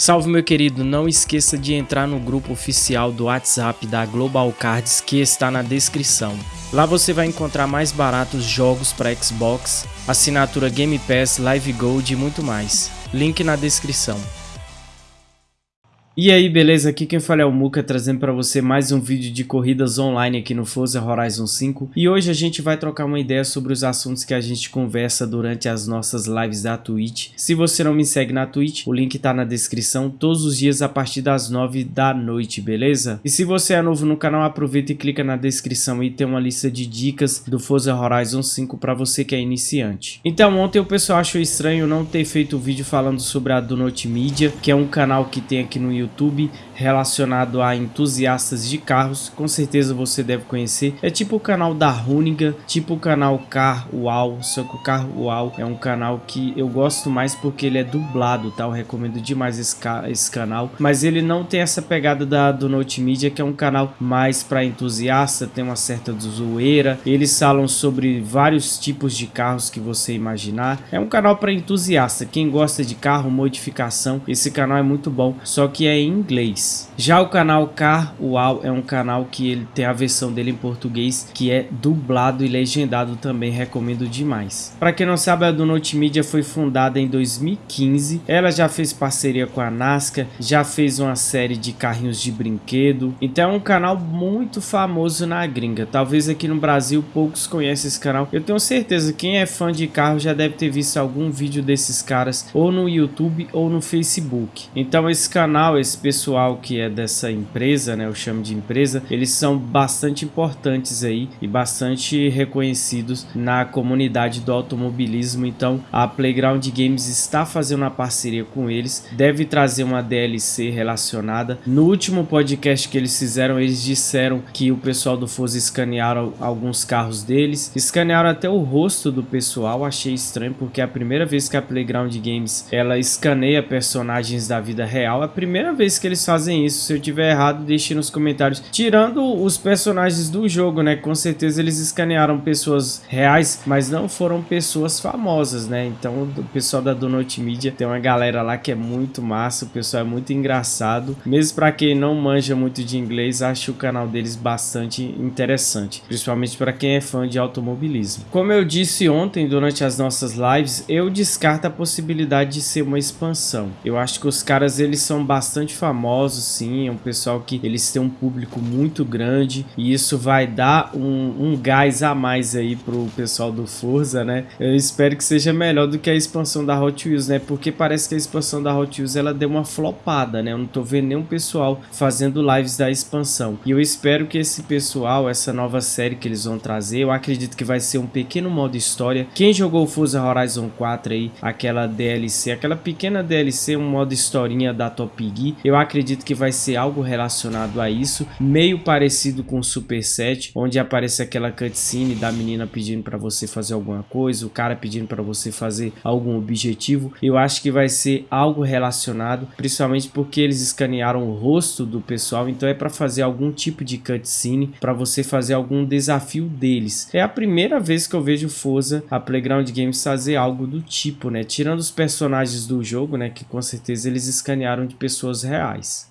Salve meu querido, não esqueça de entrar no grupo oficial do WhatsApp da Global Cards que está na descrição. Lá você vai encontrar mais baratos jogos para Xbox, assinatura Game Pass, Live Gold e muito mais. Link na descrição. E aí, beleza? Aqui quem fala é o Muka, trazendo para você mais um vídeo de corridas online aqui no Forza Horizon 5. E hoje a gente vai trocar uma ideia sobre os assuntos que a gente conversa durante as nossas lives da Twitch. Se você não me segue na Twitch, o link tá na descrição, todos os dias a partir das 9 da noite, beleza? E se você é novo no canal, aproveita e clica na descrição e tem uma lista de dicas do Forza Horizon 5 para você que é iniciante. Então, ontem o pessoal achou estranho não ter feito o vídeo falando sobre a Donut Media, que é um canal que tem aqui no YouTube YouTube relacionado a entusiastas de carros, com certeza você deve conhecer. É tipo o canal da Runiga, tipo o canal Car Uau, só que o Car Uau é um canal que eu gosto mais porque ele é dublado, tá? Eu recomendo demais esse, esse canal, mas ele não tem essa pegada da, do Note Media, que é um canal mais para entusiasta, tem uma certa zoeira. Eles falam sobre vários tipos de carros que você imaginar. É um canal para entusiasta, quem gosta de carro, modificação, esse canal é muito bom, só que é em inglês. Já o canal Car Uau é um canal que ele tem a versão dele em português que é dublado e legendado também, recomendo demais. Para quem não sabe, a do Media foi fundada em 2015. Ela já fez parceria com a NASCAR, já fez uma série de carrinhos de brinquedo. Então é um canal muito famoso na gringa. Talvez aqui no Brasil poucos conhecem esse canal. Eu tenho certeza que quem é fã de carro já deve ter visto algum vídeo desses caras ou no YouTube ou no Facebook. Então esse canal, esse pessoal que é dessa empresa, né, eu chamo de empresa, eles são bastante importantes aí e bastante reconhecidos na comunidade do automobilismo. Então a Playground Games está fazendo uma parceria com eles, deve trazer uma DLC relacionada. No último podcast que eles fizeram, eles disseram que o pessoal do Forza escanearam alguns carros deles, escanearam até o rosto do pessoal, achei estranho porque é a primeira vez que a Playground Games ela escaneia personagens da vida real, é a primeira vez que eles fazem isso. Se eu tiver errado, deixe nos comentários. Tirando os personagens do jogo, né? Com certeza eles escanearam pessoas reais, mas não foram pessoas famosas, né? Então o pessoal da Donut Media tem uma galera lá que é muito massa, o pessoal é muito engraçado. Mesmo para quem não manja muito de inglês, acho o canal deles bastante interessante, principalmente para quem é fã de automobilismo. Como eu disse ontem durante as nossas lives, eu descarto a possibilidade de ser uma expansão. Eu acho que os caras eles são bastante famosos, sim. É um pessoal que eles têm um público muito grande e isso vai dar um, um gás a mais aí pro pessoal do Forza, né? Eu espero que seja melhor do que a expansão da Hot Wheels, né? Porque parece que a expansão da Hot Wheels ela deu uma flopada, né? Eu não tô vendo nenhum pessoal fazendo lives da expansão. E eu espero que esse pessoal, essa nova série que eles vão trazer, eu acredito que vai ser um pequeno modo história. Quem jogou Forza Horizon 4 aí, aquela DLC, aquela pequena DLC, um modo historinha da Top Gear, eu acredito que vai ser algo relacionado a isso, meio parecido com o Super 7, onde aparece aquela cutscene da menina pedindo para você fazer alguma coisa, o cara pedindo para você fazer algum objetivo. Eu acho que vai ser algo relacionado, principalmente porque eles escanearam o rosto do pessoal, então é para fazer algum tipo de cutscene, para você fazer algum desafio deles. É a primeira vez que eu vejo Forza, a Playground Games fazer algo do tipo, né? Tirando os personagens do jogo, né, que com certeza eles escanearam de pessoas reais.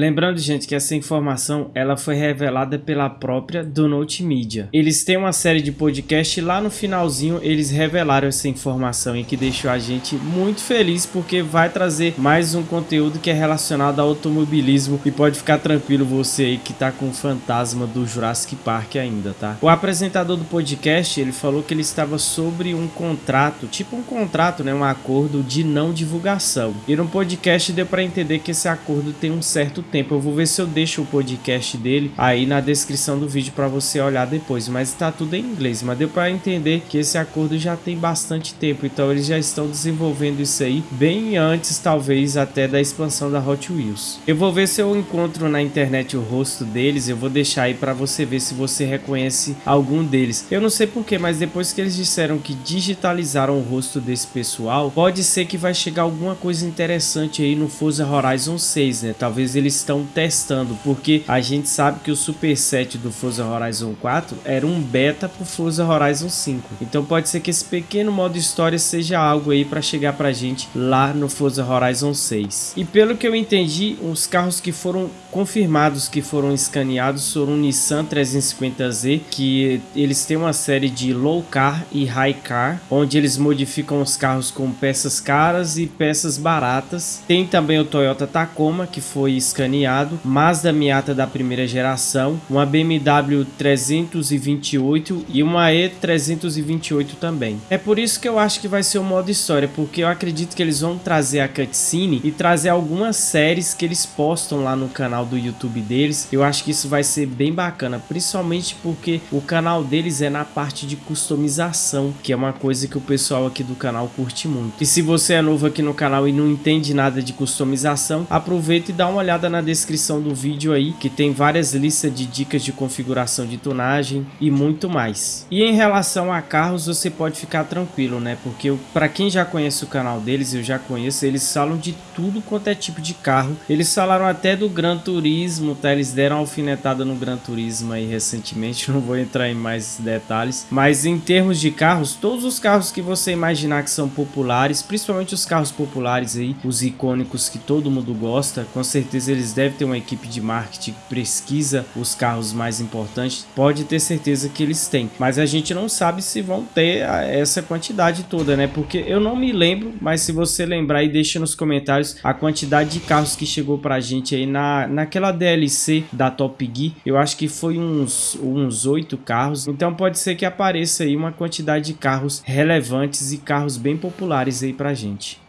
Lembrando, gente, que essa informação ela foi revelada pela própria Donut Media. Eles têm uma série de podcast e lá no finalzinho eles revelaram essa informação e que deixou a gente muito feliz porque vai trazer mais um conteúdo que é relacionado ao automobilismo e pode ficar tranquilo você aí que tá com o fantasma do Jurassic Park ainda, tá? O apresentador do podcast, ele falou que ele estava sobre um contrato, tipo um contrato, né, um acordo de não divulgação. E no podcast deu para entender que esse acordo tem um certo tempo. Eu vou ver se eu deixo o podcast dele aí na descrição do vídeo para você olhar depois. Mas está tudo em inglês. Mas deu para entender que esse acordo já tem bastante tempo. Então eles já estão desenvolvendo isso aí bem antes, talvez, até da expansão da Hot Wheels. Eu vou ver se eu encontro na internet o rosto deles. Eu vou deixar aí para você ver se você reconhece algum deles. Eu não sei porquê, mas depois que eles disseram que digitalizaram o rosto desse pessoal, pode ser que vai chegar alguma coisa interessante aí no Forza Horizon 6, né? Talvez eles estão testando, porque a gente sabe que o superset do Forza Horizon 4 era um beta pro Forza Horizon 5. Então pode ser que esse pequeno modo história seja algo aí para chegar pra gente lá no Forza Horizon 6. E pelo que eu entendi, os carros que foram confirmados que foram escaneados foram um Nissan 350Z, que eles têm uma série de low car e high car, onde eles modificam os carros com peças caras e peças baratas. Tem também o Toyota Tacoma, que foi escaneado, Mazda Miata da primeira geração, uma BMW 328 e uma E328 também. É por isso que eu acho que vai ser o modo história, porque eu acredito que eles vão trazer a cutscene e trazer algumas séries que eles postam lá no canal do YouTube deles. Eu acho que isso vai ser bem bacana, principalmente porque o canal deles é na parte de customização, que é uma coisa que o pessoal aqui do canal curte muito. E se você é novo aqui no canal e não entende nada de customização, aproveita e dá uma olhada na descrição do vídeo aí, que tem várias listas de dicas de configuração de tonagem e muito mais. E em relação a carros, você pode ficar tranquilo, né? Porque para quem já conhece o canal deles, eu já conheço, eles falam de tudo quanto é tipo de carro. Eles falaram até do Gran Turismo, tá? Eles deram uma alfinetada no Gran Turismo aí recentemente, não vou entrar em mais detalhes. Mas em termos de carros, todos os carros que você imaginar que são populares, principalmente os carros populares aí, os icônicos que todo mundo gosta, com certeza eles devem ter uma equipe de marketing que pesquisa os carros mais importantes, pode ter certeza que eles têm. Mas a gente não sabe se vão ter essa quantidade toda, né? Porque eu não me lembro, mas se você lembrar aí, deixa nos comentários a quantidade de carros que chegou pra gente aí na, naquela DLC da Top Gear. Eu acho que foi uns uns oito carros. Então pode ser que apareça aí uma quantidade de carros relevantes e carros bem populares aí pra gente.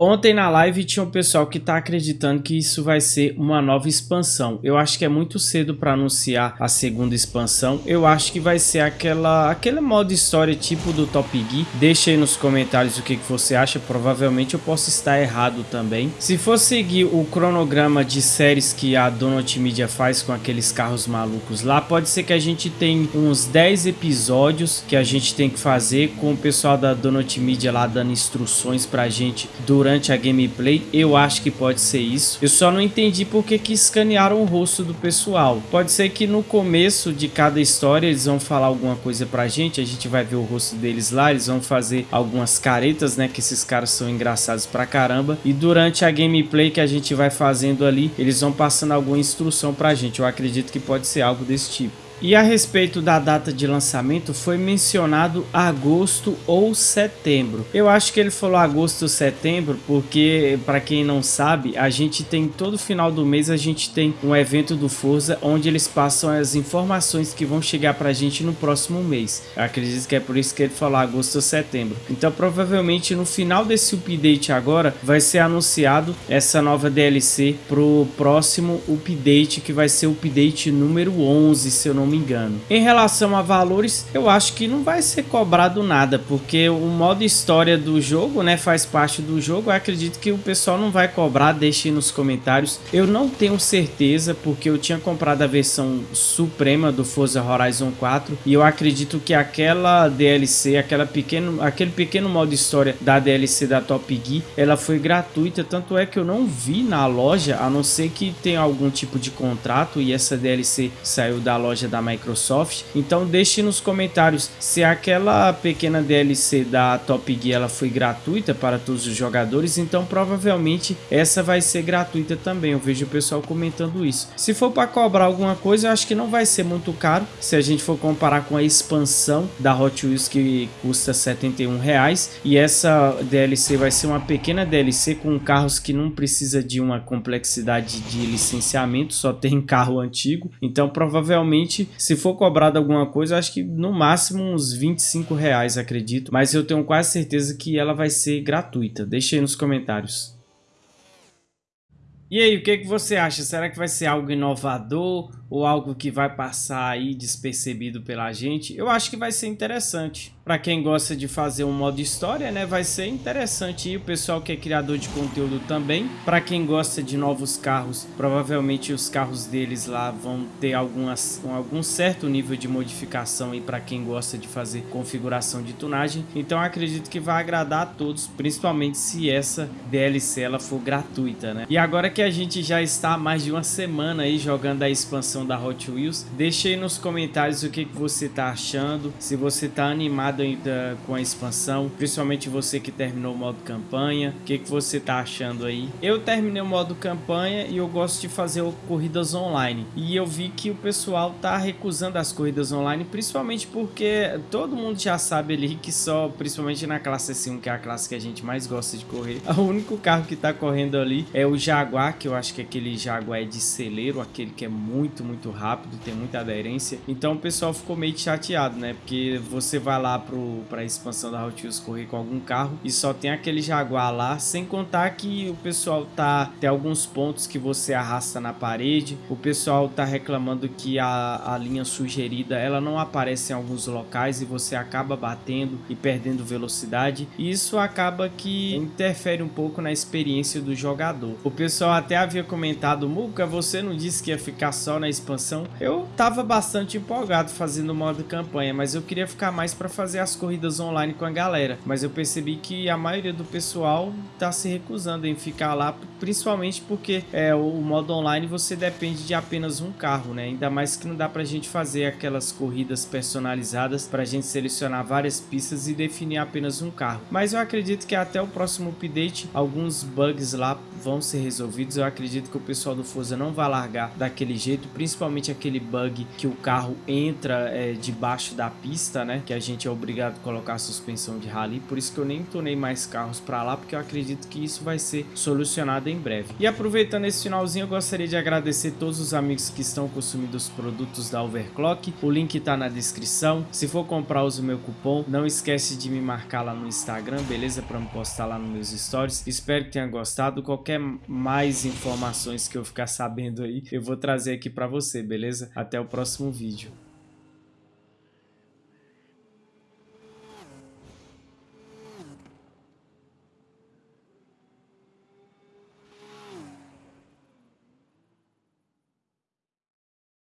Ontem na live tinha um pessoal que está acreditando que isso vai ser uma nova expansão. Eu acho que é muito cedo para anunciar a segunda expansão. Eu acho que vai ser aquela aquele modo história tipo do Top Gear. Deixa aí nos comentários o que, que você acha. Provavelmente eu posso estar errado também. Se for seguir o cronograma de séries que a Donut Media faz com aqueles carros malucos lá, pode ser que a gente tenha uns 10 episódios que a gente tem que fazer com o pessoal da Donut Media lá dando instruções pra gente durante durante a gameplay, eu acho que pode ser isso. Eu só não entendi porque que escanearam o rosto do pessoal. Pode ser que no começo de cada história eles vão falar alguma coisa pra gente, a gente vai ver o rosto deles lá, eles vão fazer algumas caretas, né, que esses caras são engraçados pra caramba. E durante a gameplay que a gente vai fazendo ali, eles vão passando alguma instrução pra gente. Eu acredito que pode ser algo desse tipo. E a respeito da data de lançamento, foi mencionado agosto ou setembro. Eu acho que ele falou agosto ou setembro, porque para quem não sabe, a gente tem todo final do mês a gente tem um evento do Forza onde eles passam as informações que vão chegar para a gente no próximo mês. Eu acredito que é por isso que ele falou agosto ou setembro. Então provavelmente no final desse update agora vai ser anunciado essa nova DLC pro próximo update que vai ser o update número 11, se eu não me engano. Em relação a valores, eu acho que não vai ser cobrado nada, porque o modo história do jogo, né, faz parte do jogo. Eu acredito que o pessoal não vai cobrar, deixe nos comentários. Eu não tenho certeza, porque eu tinha comprado a versão suprema do Forza Horizon 4 e eu acredito que aquela DLC, aquela pequeno, aquele pequeno modo história da DLC da Top Gear, ela foi gratuita, tanto é que eu não vi na loja, a não ser que tenha algum tipo de contrato e essa DLC saiu da loja da da Microsoft. Então deixe nos comentários se aquela pequena DLC da Top Gear ela foi gratuita para todos os jogadores, então provavelmente essa vai ser gratuita também. Eu vejo o pessoal comentando isso. Se for para cobrar alguma coisa, eu acho que não vai ser muito caro. Se a gente for comparar com a expansão da Hot Wheels que custa 71 reais e essa DLC vai ser uma pequena DLC com carros que não precisa de uma complexidade de licenciamento, só tem carro antigo. Então provavelmente se for cobrado alguma coisa, acho que no máximo uns 25 reais, acredito. Mas eu tenho quase certeza que ela vai ser gratuita. Deixe aí nos comentários. E aí, o que, que você acha? Será que vai ser algo inovador? Ou algo que vai passar aí despercebido pela gente, eu acho que vai ser interessante. Para quem gosta de fazer um modo história, né, vai ser interessante. E o pessoal que é criador de conteúdo também. Para quem gosta de novos carros, provavelmente os carros deles lá vão ter algumas, algum certo nível de modificação e para quem gosta de fazer configuração de tunagem. Então acredito que vai agradar a todos, principalmente se essa DLC ela for gratuita, né? E agora que a gente já está há mais de uma semana aí jogando a expansão da Hot Wheels, deixe aí nos comentários o que, você está achando, se você está animado ainda com a expansão, principalmente você que terminou o modo campanha, o que, você tá achando aí? Eu terminei o modo campanha e eu gosto de fazer corridas online, e eu vi que o pessoal tá recusando as corridas online, principalmente porque todo mundo já sabe ali que só, principalmente na classe S1, que é a classe que a gente mais gosta de correr, o único carro que tá correndo ali é o Jaguar, que eu acho que é aquele Jaguar é de celeiro, aquele que é muito, muito rápido, tem muita aderência, então o pessoal ficou meio chateado, né, porque você vai lá para a expansão da Hot Wheels correr com algum carro e só tem aquele Jaguar lá, sem contar que o pessoal tá tem alguns pontos que você arrasta na parede, o pessoal tá reclamando que a, a linha sugerida ela não aparece em alguns locais e você acaba batendo e perdendo velocidade. E isso acaba que interfere um pouco na experiência do jogador. O pessoal até havia comentado, Muka, você não disse que ia ficar só na expansão? Eu tava bastante empolgado fazendo o modo campanha, mas eu queria ficar mais para fazer as corridas online com a galera, mas eu percebi que a maioria do pessoal tá se recusando em ficar lá, principalmente porque é, o modo online você depende de apenas um carro, né? Ainda mais que não dá pra gente fazer aquelas corridas personalizadas pra gente selecionar várias pistas e definir apenas um carro. Mas eu acredito que até o próximo update, alguns bugs lá vão ser resolvidos. Eu acredito que o pessoal do Forza não vai largar daquele jeito, principalmente aquele bug que o carro entra é, debaixo da pista, né? Que a gente é obrigado a colocar a suspensão de rally, por isso que eu nem tornei mais carros para lá, porque eu acredito que isso vai ser solucionado em breve. E aproveitando esse finalzinho, eu gostaria de agradecer todos os amigos que estão consumindo os produtos da Overclock, o link está na descrição. Se for comprar, use o meu cupom, não esquece de me marcar lá no Instagram, beleza? Para me postar lá nos meus stories. Espero que tenha gostado. Qualquer mais informações que eu ficar sabendo aí, eu vou trazer aqui para você, beleza? Até o próximo vídeo.